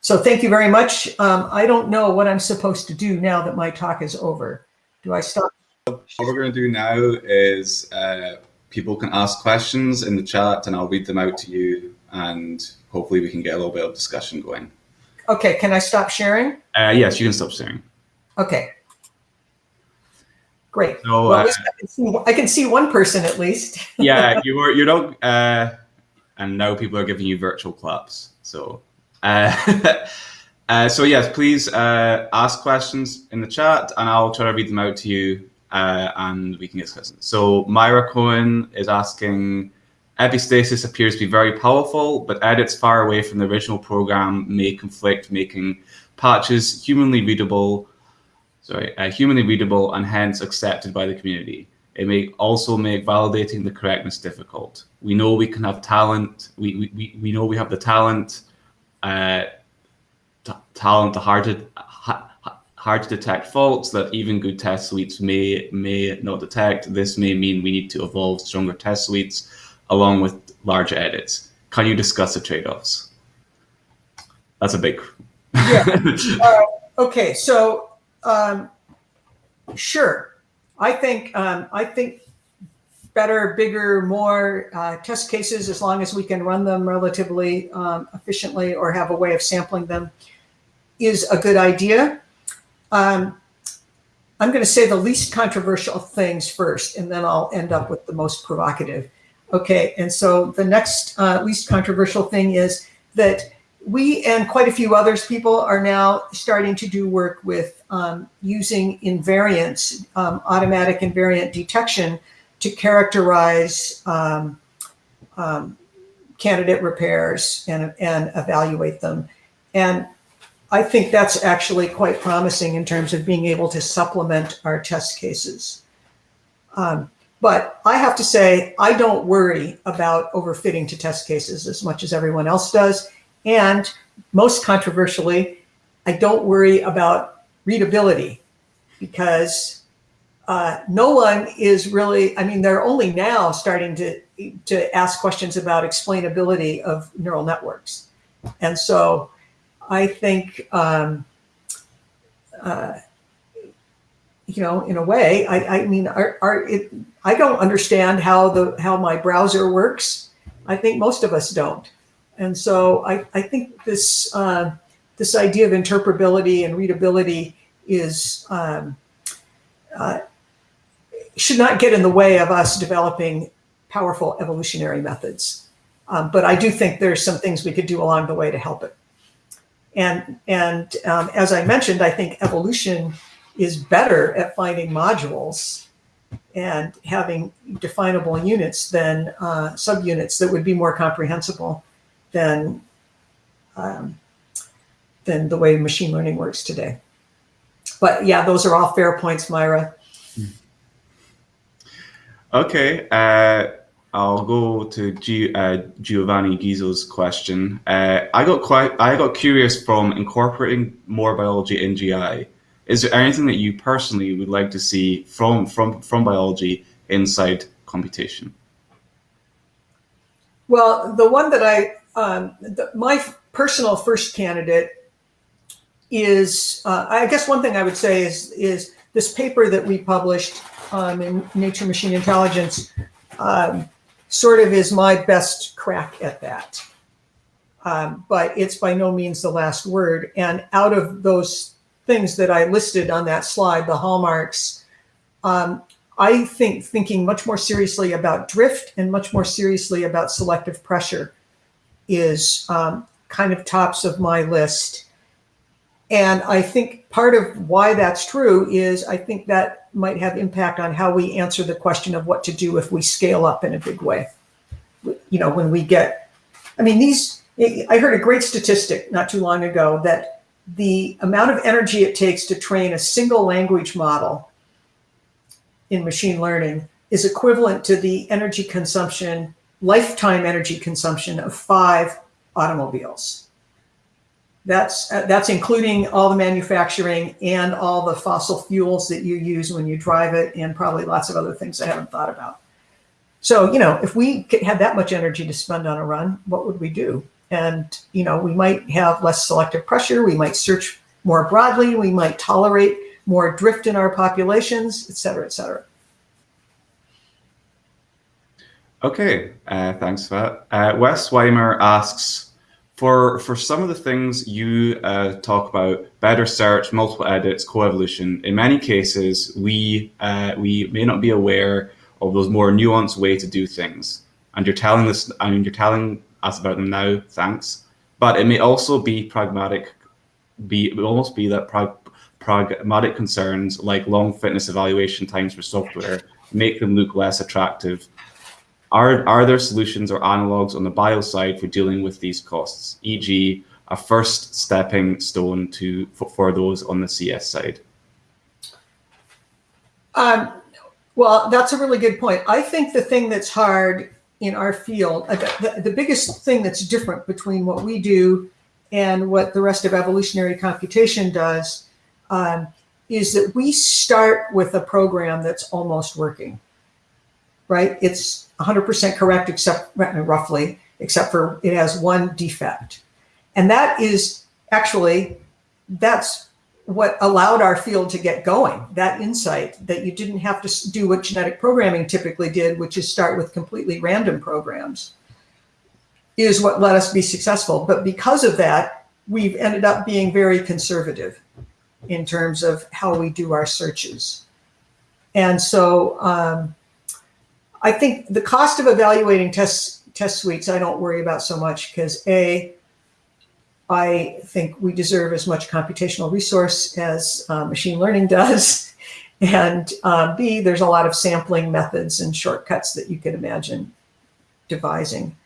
So thank you very much. Um, I don't know what I'm supposed to do now that my talk is over. Do I stop? What we're going to do now is uh, people can ask questions in the chat and I'll read them out to you and hopefully we can get a little bit of discussion going. Okay, can I stop sharing? Uh, yes, you can stop sharing. Okay. Great. So, well, uh, I, can see, I, can see, one person at least. <laughs> yeah, you were you don't uh, and now people are giving you virtual claps. So uh, <laughs> uh, so yes, please uh, ask questions in the chat and I'll try to read them out to you uh, and we can discuss. So Myra Cohen is asking, epistasis appears to be very powerful, but edits far away from the original program may conflict, making patches humanly readable, sorry, uh, humanly readable and hence accepted by the community. It may also make validating the correctness difficult. We know we can have talent. We, we, we know we have the talent uh, talent to hard to hard to detect faults that even good test suites may may not detect. This may mean we need to evolve stronger test suites along with larger edits. Can you discuss the trade-offs? That's a big. yeah. <laughs> Uh, okay. So um, sure, I think um, I think better, bigger, more uh, test cases as long as we can run them relatively um, efficiently or have a way of sampling them is a good idea. Um, I'm going to say the least controversial things first, and then I'll end up with the most provocative. Okay, and so the next uh, least controversial thing is that we and quite a few others people are now starting to do work with um, using invariants, um, automatic invariant detection to characterize um, um, candidate repairs and, and evaluate them. And I think that's actually quite promising in terms of being able to supplement our test cases. Um, but I have to say, I don't worry about overfitting to test cases as much as everyone else does. And most controversially, I don't worry about readability because uh, no one is really, I mean, they're only now starting to, to ask questions about explainability of neural networks. And so I think, um, uh, you know, in a way, I, I mean, it, I don't understand how the how my browser works. I think most of us don't, and so I, I think this uh, this idea of interpretability and readability is um, uh, should not get in the way of us developing powerful evolutionary methods. Um, but I do think there's some things we could do along the way to help it. And and um, as I mentioned, I think evolution is better at finding modules and having definable units than uh, subunits that would be more comprehensible than um, than the way machine learning works today. But yeah, those are all fair points, Myra. Okay, uh, I'll go to G uh, Giovanni Guizzo's question. Uh, I got quite, I got curious from incorporating more biology in GI is there anything that you personally would like to see from from from biology inside computation? Well, the one that I um, the, my personal first candidate is uh, I guess one thing I would say is is this paper that we published um, in Nature Machine Intelligence um, sort of is my best crack at that. Um, but it's by no means the last word. And out of those things that I listed on that slide, the hallmarks, um, I think thinking much more seriously about drift and much more seriously about selective pressure is um, kind of tops of my list. And I think part of why that's true is I think that might have impact on how we answer the question of what to do if we scale up in a big way. You know, when we get, I mean, these, I heard a great statistic not too long ago that the amount of energy it takes to train a single language model in machine learning is equivalent to the energy consumption, lifetime energy consumption of five automobiles. That's, uh, that's including all the manufacturing and all the fossil fuels that you use when you drive it and probably lots of other things I haven't thought about. So, you know, if we had that much energy to spend on a run, what would we do? And, you know, we might have less selective pressure. We might search more broadly. We might tolerate more drift in our populations, et cetera, et cetera. Okay, uh, thanks for that. Uh, Wes Weimer asks, for, for some of the things you uh, talk about, better search, multiple edits, coevolution, in many cases, we, uh, we may not be aware of those more nuanced way to do things. And you're telling I mean, you're telling us about them now, thanks. But it may also be pragmatic, be it will almost be that prag pragmatic concerns like long fitness evaluation times for software make them look less attractive. Are, are there solutions or analogs on the bio side for dealing with these costs, e.g. a first stepping stone to for, for those on the CS side? Um, well, that's a really good point. I think the thing that's hard in our field, uh, the, the biggest thing that's different between what we do and what the rest of evolutionary computation does um, is that we start with a program that's almost working, right? It's 100% correct, except roughly, except for it has one defect. And that is actually, that's what allowed our field to get going, that insight that you didn't have to do what genetic programming typically did, which is start with completely random programs, is what let us be successful. But because of that, we've ended up being very conservative in terms of how we do our searches. And so um, I think the cost of evaluating test, test suites, I don't worry about so much because A, I think we deserve as much computational resource as uh, machine learning <laughs> does. And uh, B, there's a lot of sampling methods and shortcuts that you could imagine devising.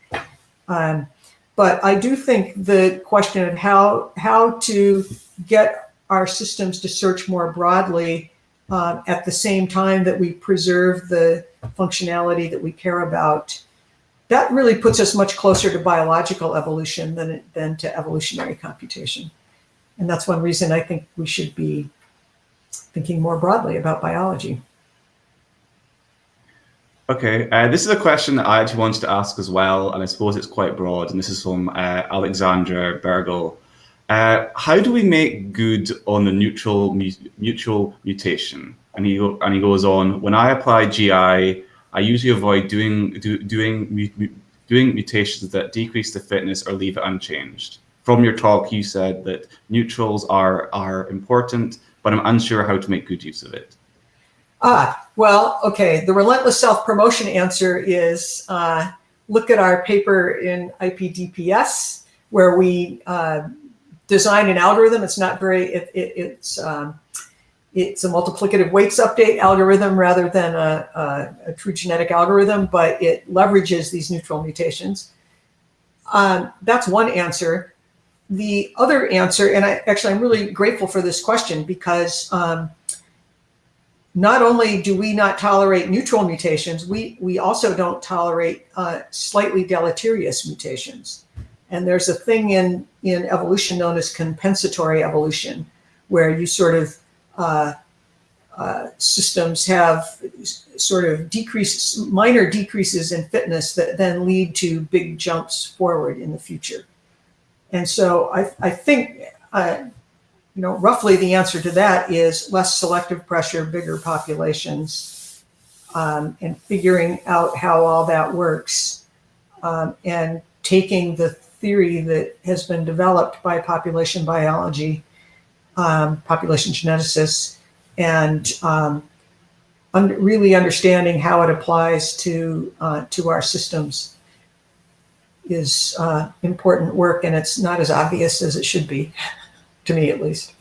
Um, but I do think the question of how, how to get our systems to search more broadly uh, at the same time that we preserve the functionality that we care about that really puts us much closer to biological evolution than, than to evolutionary computation. And that's one reason I think we should be thinking more broadly about biology. Okay, uh, this is a question that I actually wanted to ask as well, and I suppose it's quite broad. And this is from uh, Alexandre Bergel. Uh, how do we make good on the neutral mu mutual mutation? And he and he goes on. When I apply GI, I usually avoid doing do, doing doing mutations that decrease the fitness or leave it unchanged. From your talk, you said that neutrals are are important, but I'm unsure how to make good use of it. Ah, well, okay. The relentless self-promotion answer is uh, look at our paper in IPDPS, where we uh, design an algorithm. It's not very, it, it, it's, um, it's a multiplicative weights update algorithm rather than a, a, a, true genetic algorithm, but it leverages these neutral mutations. Um, that's one answer. The other answer, and I actually I'm really grateful for this question because um, not only do we not tolerate neutral mutations, we, we also don't tolerate uh, slightly deleterious mutations. And there's a thing in, in evolution known as compensatory evolution, where you sort of, uh, uh, systems have sort of decreases, minor decreases in fitness that then lead to big jumps forward in the future. And so I, I think uh, you know, roughly the answer to that is less selective pressure, bigger populations, um, and figuring out how all that works, um, and taking the theory that has been developed by population biology, um, population geneticists, and um, un really understanding how it applies to uh, to our systems is uh, important work, and it's not as obvious as it should be <laughs> to me at least.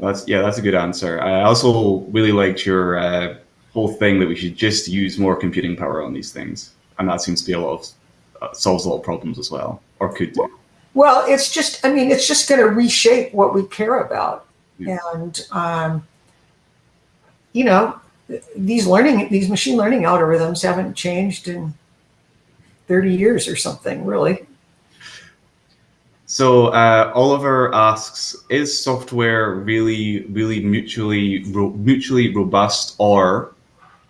That's yeah, that's a good answer. I also really liked your uh, whole thing that we should just use more computing power on these things, and that seems to be a lot of uh, solves a lot of problems as well, or could do. Well, it's just I mean, it's just going to reshape what we care about, yeah. and um, you know, these learning these machine learning algorithms haven't changed in 30 years or something, really. So uh, Oliver asks, is software really, really mutually ro mutually robust, or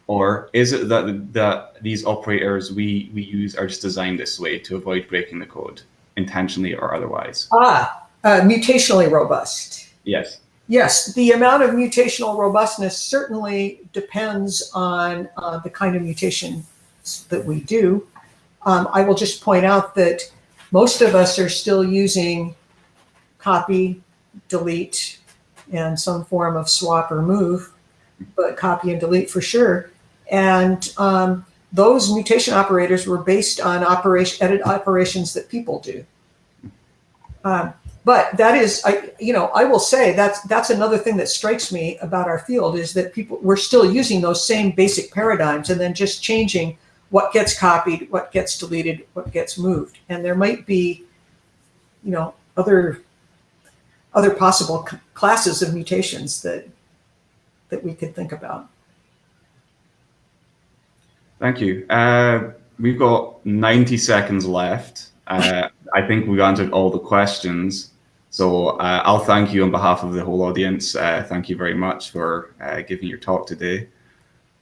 or is it that that these operators we we use are just designed this way to avoid breaking the code intentionally or otherwise? Ah, uh, mutationally robust. Yes. Yes, the amount of mutational robustness certainly depends on uh, the kind of mutation that we do. Um, I will just point out that most of us are still using copy, delete, and some form of swap or move, but copy and delete for sure. And um, those mutation operators were based on operation edit operations that people do. Um, but that is, I, you know, I will say that's that's another thing that strikes me about our field is that people we're still using those same basic paradigms and then just changing what gets copied, what gets deleted, what gets moved. And there might be, you know, other other possible classes of mutations that that we could think about. Thank you. Uh, we've got 90 seconds left. Uh, I think we've answered all the questions. So uh, I'll thank you on behalf of the whole audience. Uh, thank you very much for uh, giving your talk today.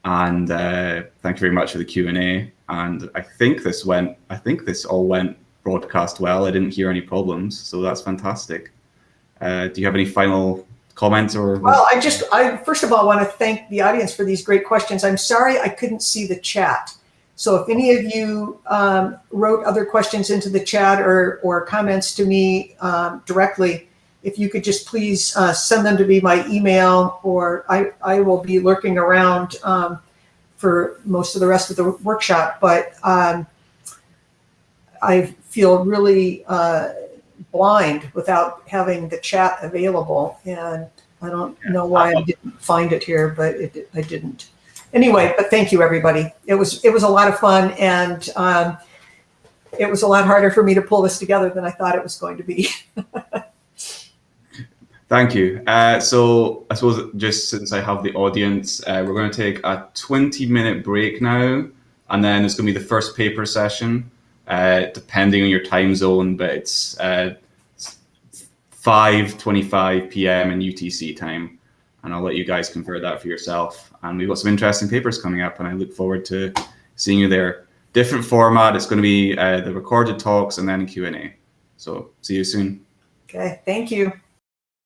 And uh, thank you very much for the Q&A. And I think this went, I think this all went broadcast well. I didn't hear any problems, so that's fantastic. Do you have any final comments or? Well, I just, I first of all want to thank the audience for these great questions. I'm sorry I couldn't see the chat. So if any of you um, wrote other questions into the chat or, or comments to me um, directly, if you could just please uh, send them to me by email or I, I will be lurking around um, for most of the rest of the workshop. But um, I feel really uh, blind without having the chat available. And I don't know why I didn't find it here, but it, I didn't. Anyway, but thank you, everybody. It was it was a lot of fun, and um, it was a lot harder for me to pull this together than I thought it was going to be. <laughs> Thank you. Uh, so I suppose just since I have the audience, uh, we're going to take a 20 minute break now, and then it's going to be the first paper session, uh, depending on your time zone, but it's 5.25 uh, p.m. in UTC time. and I'll let you guys convert that for yourself. And we've got some interesting papers coming up, and I look forward to seeing you there. Different format. It's going to be uh, the recorded talks and then Q and A. So see you soon. Okay, thank you.